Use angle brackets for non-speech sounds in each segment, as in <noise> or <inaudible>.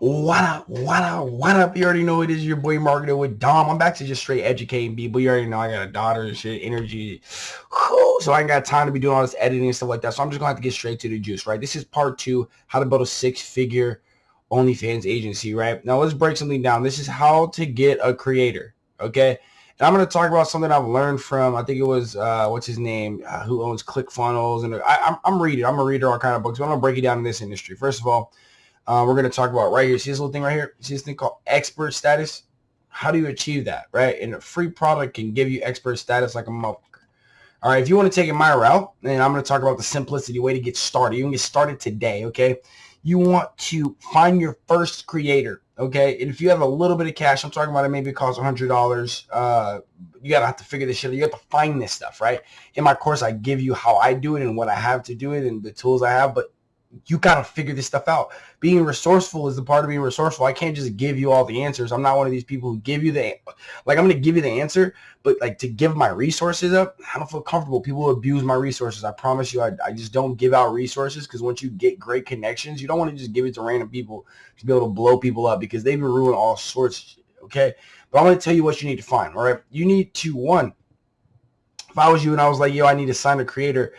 What up? What up? What up? You already know it is your boy Marketer with Dom. I'm back to just straight educating people. You already know I got a daughter and shit, energy. Whew, so I ain't got time to be doing all this editing and stuff like that. So I'm just gonna have to get straight to the juice, right? This is part two, how to build a six-figure OnlyFans agency, right? Now let's break something down. This is how to get a creator, okay? And I'm to talk about something I've learned from, I think it was, uh, what's his name, uh, who owns ClickFunnels. And I, I'm, I'm reading, I'm a reader, all kind of books, but I'm to break it down in this industry. First of all, uh, we're going to talk about right here. See this little thing right here? See this thing called expert status? How do you achieve that, right? And a free product can give you expert status like a motherfucker. All right, if you want to take it my route, then I'm going to talk about the simplicity way to get started. You can get started today, okay? You want to find your first creator Okay, and if you have a little bit of cash, I'm talking about it maybe costs $100. Uh, you gotta have to figure this shit out. You have to find this stuff, right? In my course, I give you how I do it and what I have to do it and the tools I have, but you got to figure this stuff out. Being resourceful is the part of being resourceful. I can't just give you all the answers. I'm not one of these people who give you the, like, I'm going to give you the answer, but like to give my resources up, I don't feel comfortable. People abuse my resources. I promise you, I, I just don't give out resources because once you get great connections, you don't want to just give it to random people to be able to blow people up because they've been ruining all sorts okay? But I'm going to tell you what you need to find, all right? You need to, one, if I was you and I was like, yo, I need to sign a creator,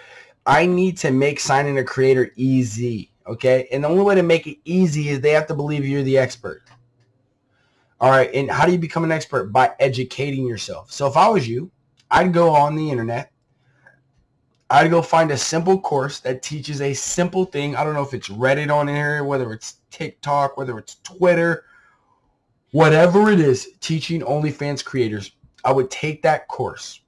I need to make signing a creator easy. Okay. And the only way to make it easy is they have to believe you're the expert. All right. And how do you become an expert? By educating yourself. So if I was you, I'd go on the internet. I'd go find a simple course that teaches a simple thing. I don't know if it's Reddit on here, whether it's TikTok, whether it's Twitter, whatever it is, teaching OnlyFans creators. I would take that course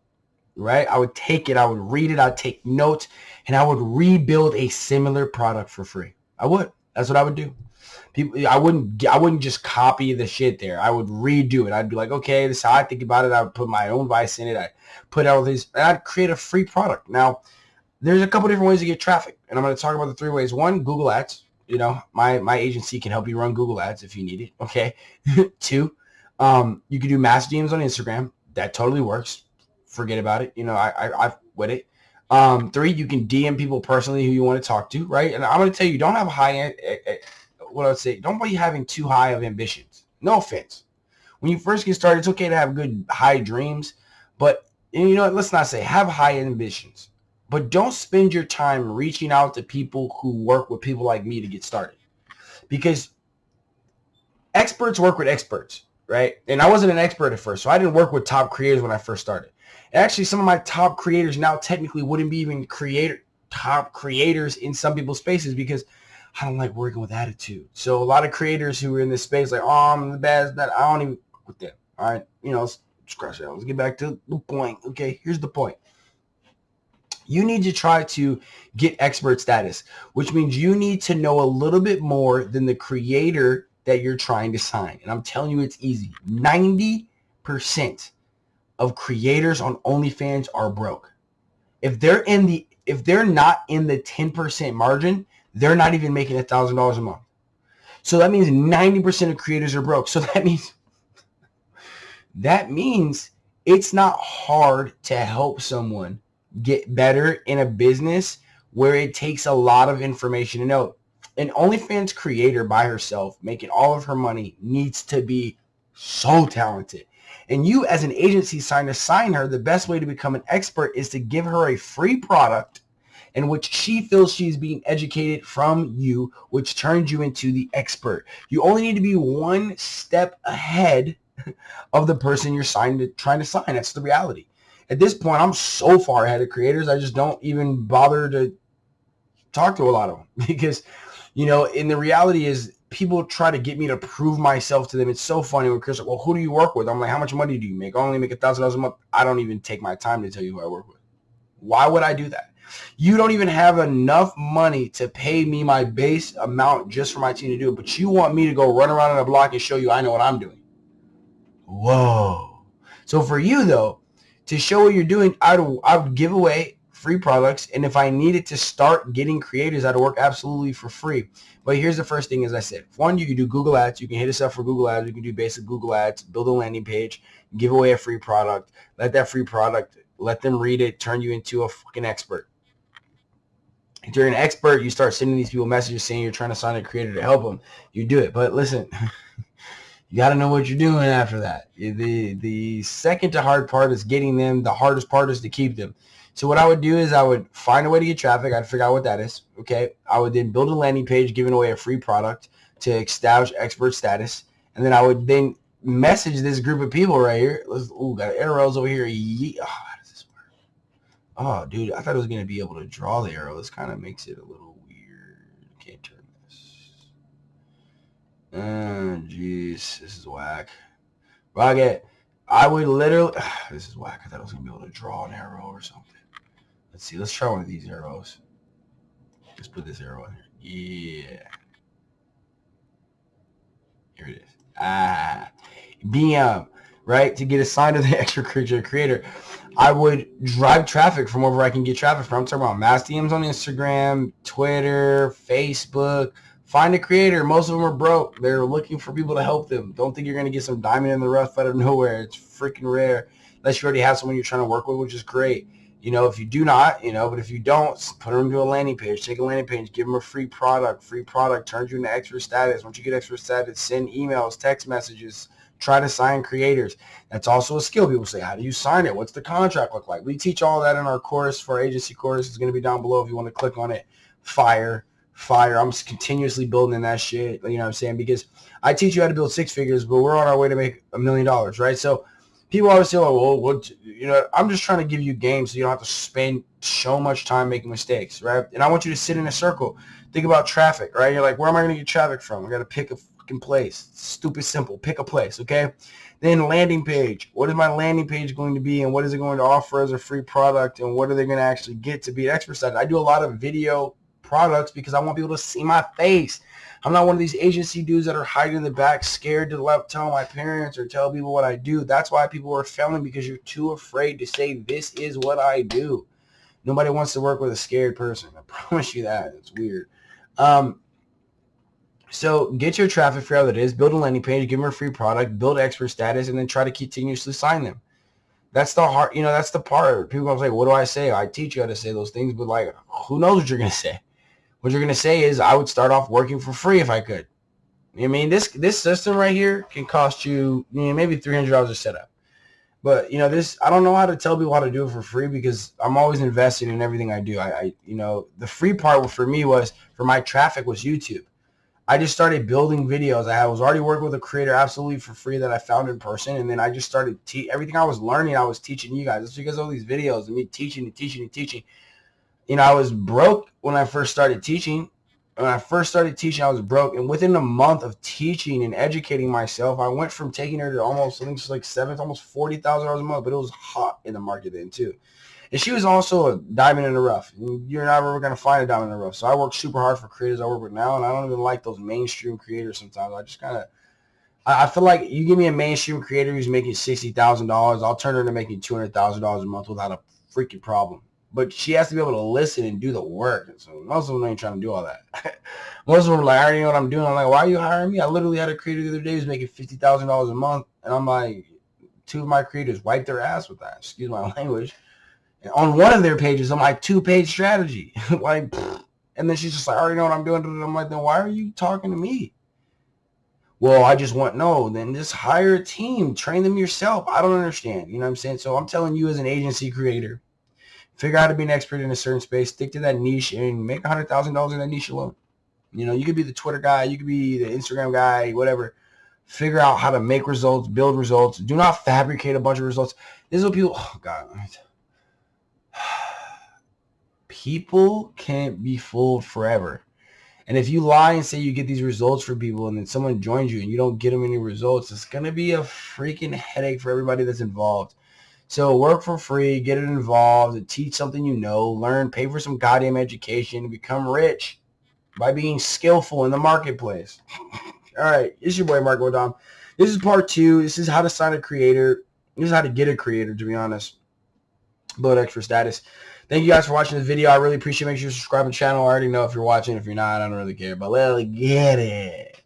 right? I would take it, I would read it, I'd take notes, and I would rebuild a similar product for free. I would. That's what I would do. People, I wouldn't, I wouldn't just copy the shit there. I would redo it. I'd be like, okay, this is how I think about it. I would put my own vice in it. I put all these, and I'd create a free product. Now, there's a couple different ways to get traffic, and I'm going to talk about the three ways. One, Google Ads. You know, my my agency can help you run Google Ads if you need it. Okay. <laughs> Two, um, you can do mass DMs on Instagram. That totally works forget about it. You know, I, I I've with it. Um, three, you can DM people personally who you want to talk to, right? And I'm going to tell you, don't have high end. Eh, eh, what I would say, don't be having too high of ambitions. No offense. When you first get started, it's okay to have good high dreams, but you know what? Let's not say have high ambitions, but don't spend your time reaching out to people who work with people like me to get started, because experts work with experts, right? And I wasn't an expert at first, so I didn't work with top creators when I first started. Actually, some of my top creators now technically wouldn't be even creator top creators in some people's spaces because I don't like working with attitude. So a lot of creators who are in this space like, oh, I'm the best, that I don't even with them. All right, you know, scratch that. Let's get back to the point. Okay, here's the point. You need to try to get expert status, which means you need to know a little bit more than the creator that you're trying to sign. And I'm telling you, it's easy. 90% of creators on OnlyFans are broke. If they're in the if they're not in the 10% margin, they're not even making a thousand dollars a month. So that means 90% of creators are broke. So <laughs> that means that means it's not hard to help someone get better in a business where it takes a lot of information to know. An OnlyFans creator by herself making all of her money needs to be so talented. And you as an agency sign to sign her, the best way to become an expert is to give her a free product in which she feels she's being educated from you, which turns you into the expert. You only need to be one step ahead <laughs> of the person you're signed to, trying to sign. That's the reality. At this point, I'm so far ahead of creators, I just don't even bother to talk to a lot of them <laughs> because, you know, and the reality is people try to get me to prove myself to them. It's so funny when Chris like, well, who do you work with? I'm like, how much money do you make? I only make a thousand dollars a month. I don't even take my time to tell you who I work with. Why would I do that? You don't even have enough money to pay me my base amount just for my team to do it, but you want me to go run around on a block and show you I know what I'm doing. Whoa. So for you though, to show what you're doing, I would, I would give away free products. And if I needed to start getting creators, I'd work absolutely for free. But here's the first thing, as I said. One, you can do Google Ads. You can hit us up for Google Ads. You can do basic Google Ads, build a landing page, give away a free product. Let that free product, let them read it, turn you into a fucking expert. If you're an expert, you start sending these people messages saying you're trying to sign a creator to help them. You do it. But listen, <laughs> you got to know what you're doing after that. The the second to hard part is getting them. The hardest part is to keep them. So what I would do is I would find a way to get traffic. I'd figure out what that is. Okay. I would then build a landing page giving away a free product to establish expert status. And then I would then message this group of people right here. Let's, ooh, got arrows over here. Yeah. Oh, how does this work? Oh, dude, I thought I was going to be able to draw the arrow. This kind of makes it a little weird. Can't turn this. Oh, jeez. This is whack. Rocket. I would literally, <sighs> this is whack. I thought I was going to be able to draw an arrow or something. Let's see. Let's try one of these arrows. Let's put this arrow in here. Yeah. Here it is. Ah. BM, right? To get assigned to the <laughs> extra creature creator. I would drive traffic from wherever I can get traffic from. I'm talking about mass DMs on Instagram, Twitter, Facebook. Find a creator. Most of them are broke. They're looking for people to help them. Don't think you're going to get some diamond in the rough out of nowhere. It's freaking rare. Unless you already have someone you're trying to work with, which is great. You know, if you do not, you know, but if you don't, put them to a landing page. Take a landing page, give them a free product. Free product turns you into extra status. Once you get extra status, send emails, text messages, try to sign creators. That's also a skill. People say, how do you sign it? What's the contract look like? We teach all that in our course for agency course. It's going to be down below if you want to click on it. Fire, fire. I'm continuously building in that shit. You know what I'm saying? Because I teach you how to build six figures, but we're on our way to make a million dollars, right? So people always say, oh, well, what, you know, I'm just trying to give you games so you don't have to spend so much time making mistakes, right? And I want you to sit in a circle. Think about traffic, right? You're like, where am I going to get traffic from? I got to pick a fucking place. stupid simple. Pick a place, okay? Then landing page. What is my landing page going to be and what is it going to offer as a free product and what are they going to actually get to be an expert site? I do a lot of video products because I want people to see my face. I'm not one of these agency dudes that are hiding in the back, scared to let, tell my parents or tell people what I do. That's why people are failing because you're too afraid to say, this is what I do. Nobody wants to work with a scared person. I <laughs> promise you that. It's weird. Um, so get your traffic, out what it is, build a landing page, give them a free product, build expert status, and then try to continuously sign them. That's the hard, you know, that's the part. People are like, what do I say? I teach you how to say those things, but like, who knows what you're going <laughs> to say? What you're going to say is I would start off working for free if I could. I mean, this this system right here can cost you, you know, maybe $300 a setup. But, you know, this, I don't know how to tell people how to do it for free because I'm always investing in everything I do. I, I you know, the free part for me was, for my traffic was YouTube. I just started building videos. I was already working with a creator absolutely for free that I found in person. And then I just started, te- everything I was learning, I was teaching you guys. It's because all these videos and me teaching and teaching and teaching you know, I was broke when I first started teaching. When I first started teaching, I was broke. And within a month of teaching and educating myself, I went from taking her to almost, I think it's like seven, almost $40,000 a month, but it was hot in the market then too. And she was also a diamond in the rough. You're never going to find a diamond in the rough. So I work super hard for creators I work with now, and I don't even like those mainstream creators sometimes. I just kind of, I feel like you give me a mainstream creator who's making $60,000, I'll turn her into making $200,000 a month without a freaking problem but she has to be able to listen and do the work. So most of them ain't trying to do all that. <laughs> most of them are like, I already know what I'm doing. I'm like, why are you hiring me? I literally had a creator the other day who's making fifty thousand dollars a month, and I'm like, two of my creators wiped their ass with that. Excuse my <laughs> language. And on one of their pages, I'm like, two page strategy, <laughs> like, and then she's just like, I already know what I'm doing. I'm like, then why are you talking to me? Well, I just want no. Then just hire a team, train them yourself. I don't understand. You know what I'm saying? So I'm telling you as an agency creator figure out how to be an expert in a certain space, stick to that niche, and make $100,000 in that niche alone. You know, you could be the Twitter guy, you could be the Instagram guy, whatever. Figure out how to make results, build results. Do not fabricate a bunch of results. This is what people, oh God. <sighs> People can't be fooled forever. And if you lie and say you get these results for people and then someone joins you and you don't get them any results, it's going to be a freaking headache for everybody that's involved. So work for free, get it involved, teach something you know, learn, pay for some goddamn education, become rich by being skillful in the marketplace. All right, it's your boy Marco Dom. This is part two. This is how to sign a creator. This is how to get a creator, to be honest. Build extra status. Thank you guys for watching this video. I really appreciate it. Make sure you subscribe to the channel. I already know if you're watching. If you're not, I don't really care. But let's get it.